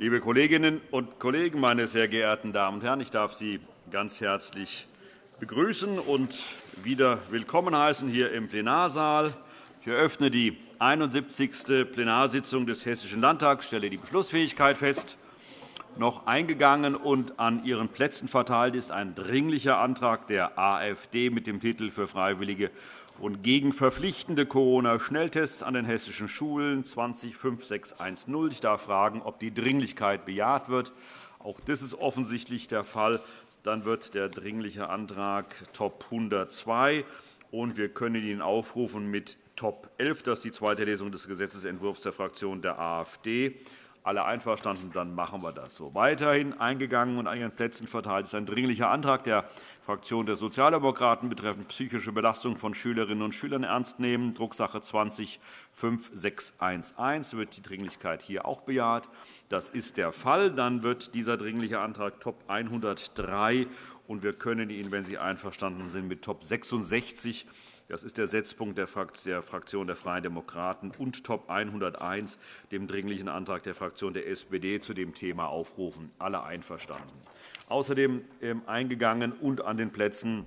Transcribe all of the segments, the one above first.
Liebe Kolleginnen und Kollegen, meine sehr geehrten Damen und Herren! Ich darf Sie ganz herzlich begrüßen und wieder willkommen heißen hier im Plenarsaal. Ich eröffne die 71. Plenarsitzung des Hessischen Landtags, stelle die Beschlussfähigkeit fest. Noch eingegangen und an Ihren Plätzen verteilt ist ein Dringlicher Antrag der AfD mit dem Titel für freiwillige und gegen verpflichtende Corona-Schnelltests an den hessischen Schulen 205610. Ich darf fragen, ob die Dringlichkeit bejaht wird. Auch das ist offensichtlich der Fall. Dann wird der Dringliche Antrag Top 102 und wir können ihn aufrufen mit Top 11. Das ist die zweite Lesung des Gesetzentwurfs der Fraktion der AfD. Alle einverstanden, dann machen wir das so. Weiterhin eingegangen und an Ihren Plätzen verteilt ist ein Dringlicher Antrag der Fraktion der Sozialdemokraten betreffend psychische Belastung von Schülerinnen und Schülern ernst nehmen, Drucksache 20-5611. Wird die Dringlichkeit hier auch bejaht? Das ist der Fall. Dann wird dieser Dringliche Antrag Top 103 und wir können ihn, wenn Sie einverstanden sind, mit Top 66 das ist der Setzpunkt der Fraktion der Freien Demokraten und Top 101, dem Dringlichen Antrag der Fraktion der SPD zu dem Thema aufrufen. Alle einverstanden. Außerdem ähm, eingegangen und an den Plätzen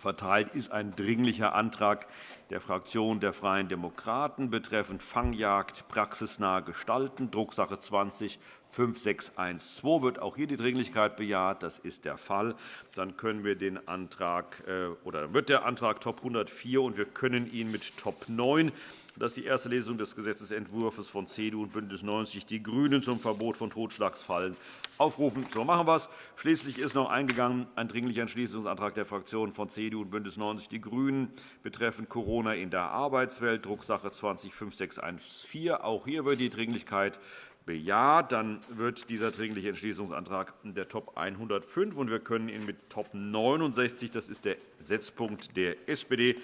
verteilt ist ein Dringlicher Antrag der Fraktion der Freien Demokraten betreffend Fangjagd praxisnah gestalten, Drucksache 20 5612 wird auch hier die Dringlichkeit bejaht. Das ist der Fall. Dann können wir den Antrag, äh, oder wird der Antrag Top 104 und wir können ihn mit Top 9 das ist die erste Lesung des Gesetzentwurfs von CDU und BÜNDNIS 90 die GRÜNEN zum Verbot von Totschlagsfallen aufrufen. So machen wir es. Schließlich ist noch eingegangen ein Dringlicher Entschließungsantrag der Fraktionen von CDU und BÜNDNIS 90 die GRÜNEN betreffend Corona in der Arbeitswelt, Drucksache 20 5614. Auch hier wird die Dringlichkeit bejaht. Dann wird dieser Dringliche Entschließungsantrag der Top 105, und wir können ihn mit Top 69, das ist der Setzpunkt der SPD,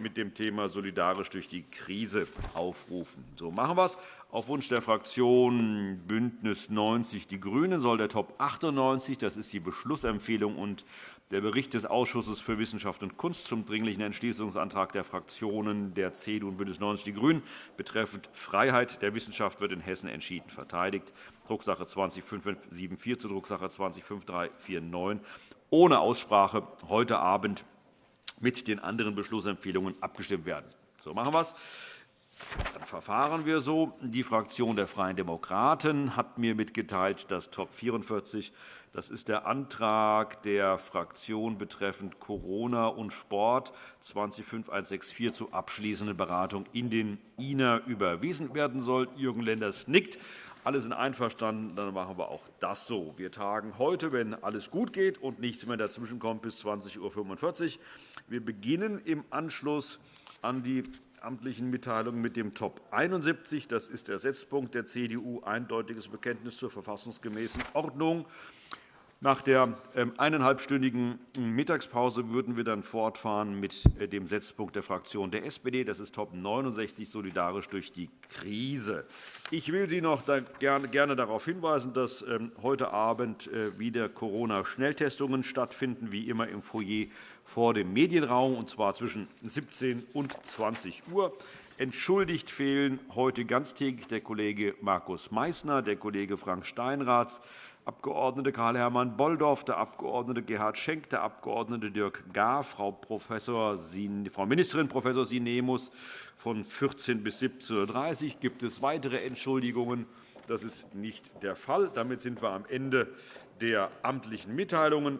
mit dem Thema solidarisch durch die Krise aufrufen. So machen wir es. Auf Wunsch der Fraktion BÜNDNIS 90 die GRÜNEN soll der Top 98, das ist die Beschlussempfehlung und der Bericht des Ausschusses für Wissenschaft und Kunst zum Dringlichen Entschließungsantrag der Fraktionen der CDU und BÜNDNIS 90 die GRÜNEN betreffend Freiheit der Wissenschaft wird in Hessen entschieden verteidigt, Drucksache 20-5574 zu Drucksache 20-5349, ohne Aussprache heute Abend mit den anderen Beschlussempfehlungen abgestimmt werden. So machen wir es. Dann verfahren wir so. Die Fraktion der Freien Demokraten hat mir mitgeteilt, dass Top 44 das ist der Antrag der Fraktion betreffend Corona und Sport 205164 zur abschließenden Beratung in den INA überwiesen werden soll. Jürgen Lenders nickt. Alle sind einverstanden, dann machen wir auch das so. Wir tagen heute, wenn alles gut geht und nichts mehr dazwischenkommt, bis 20.45 Uhr. Wir beginnen im Anschluss an die amtlichen Mitteilungen mit dem Top 71. Das ist der Setzpunkt der CDU, eindeutiges Bekenntnis zur verfassungsgemäßen Ordnung. Nach der ähm, eineinhalbstündigen Mittagspause würden wir dann fortfahren mit äh, dem Setzpunkt der Fraktion der SPD. Das ist Top 69, solidarisch durch die Krise. Ich will Sie noch gerne darauf hinweisen, dass ähm, heute Abend äh, wieder Corona-Schnelltestungen stattfinden, wie immer im Foyer vor dem Medienraum, und zwar zwischen 17 und 20 Uhr. Entschuldigt fehlen heute ganztägig der Kollege Markus Meysner, der Kollege Frank Steinraths, Abg. Karl-Hermann Bolldorf, der Abg. Gerhard Schenk, der Abg. Dirk Gahr, Frau, Professor, Frau Ministerin Prof. Sinemus von 14 bis 17.30 Uhr. Gibt es weitere Entschuldigungen? Das ist nicht der Fall. Damit sind wir am Ende der amtlichen Mitteilungen.